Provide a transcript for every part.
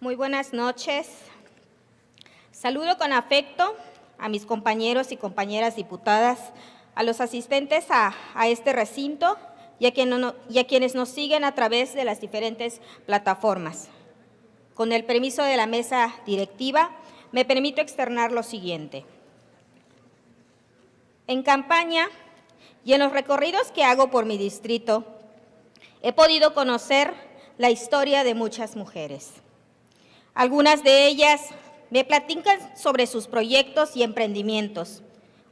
Muy buenas noches. Saludo con afecto a mis compañeros y compañeras diputadas, a los asistentes a, este recinto y a, y a quienes nos siguen a través de las diferentes plataformas. Con el permiso de la mesa directiva, me permito externar lo siguiente. En campaña y en los recorridos que hago por mi distrito, he podido conocer la historia de muchas mujeres. Algunas de ellas me platican sobre sus proyectos y emprendimientos,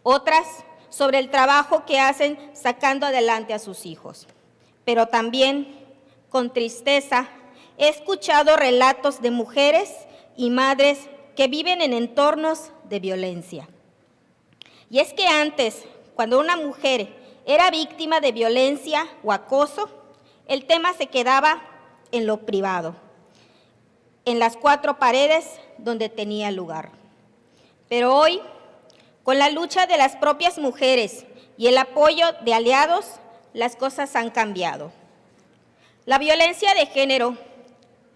otras sobre el trabajo que hacen sacando adelante a sus hijos. Pero también, con tristeza, he escuchado relatos de mujeres y madres que viven en entornos de violencia. Y es que antes, cuando una mujer era víctima de violencia o acoso, el tema se quedaba en lo privado en las cuatro paredes donde tenía lugar. Pero hoy, con la lucha de las propias mujeres y el apoyo de aliados, las cosas han cambiado. La violencia de género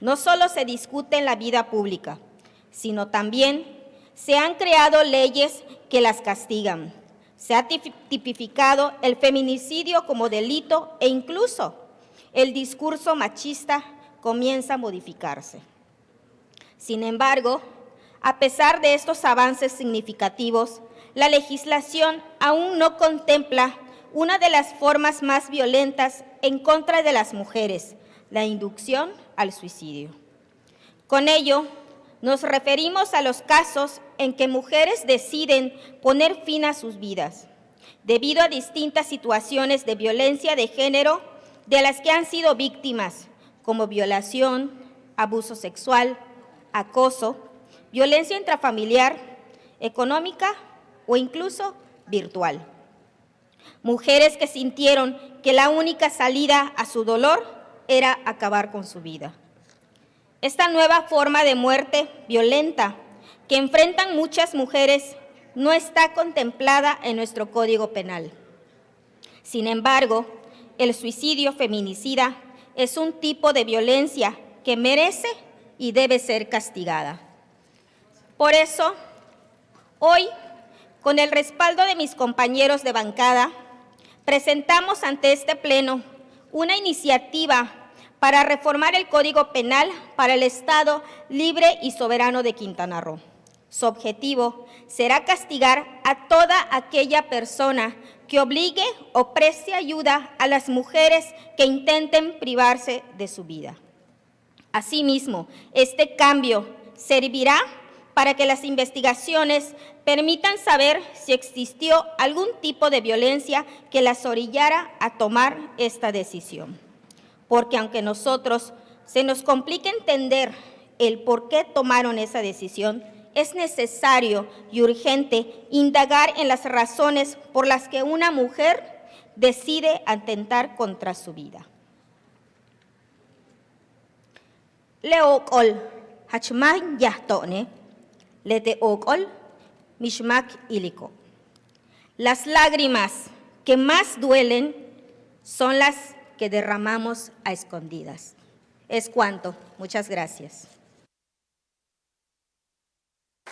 no solo se discute en la vida pública, sino también se han creado leyes que las castigan. Se ha tipificado el feminicidio como delito e incluso el discurso machista comienza a modificarse. Sin embargo, a pesar de estos avances significativos, la legislación aún no contempla una de las formas más violentas en contra de las mujeres, la inducción al suicidio. Con ello, nos referimos a los casos en que mujeres deciden poner fin a sus vidas, debido a distintas situaciones de violencia de género de las que han sido víctimas, como violación, abuso sexual, acoso, violencia intrafamiliar, económica o incluso virtual. Mujeres que sintieron que la única salida a su dolor era acabar con su vida. Esta nueva forma de muerte violenta que enfrentan muchas mujeres no está contemplada en nuestro Código Penal. Sin embargo, el suicidio feminicida es un tipo de violencia que merece y debe ser castigada. Por eso, hoy, con el respaldo de mis compañeros de bancada, presentamos ante este Pleno una iniciativa para reformar el Código Penal para el Estado libre y soberano de Quintana Roo. Su objetivo será castigar a toda aquella persona que obligue o preste ayuda a las mujeres que intenten privarse de su vida. Asimismo, este cambio servirá para que las investigaciones permitan saber si existió algún tipo de violencia que las orillara a tomar esta decisión. Porque aunque nosotros se nos complique entender el por qué tomaron esa decisión, es necesario y urgente indagar en las razones por las que una mujer decide atentar contra su vida. Leokol hachmak yahtone, lete okol mishmak iliko. Las lágrimas que más duelen son las que derramamos a escondidas. Es cuanto. Muchas gracias.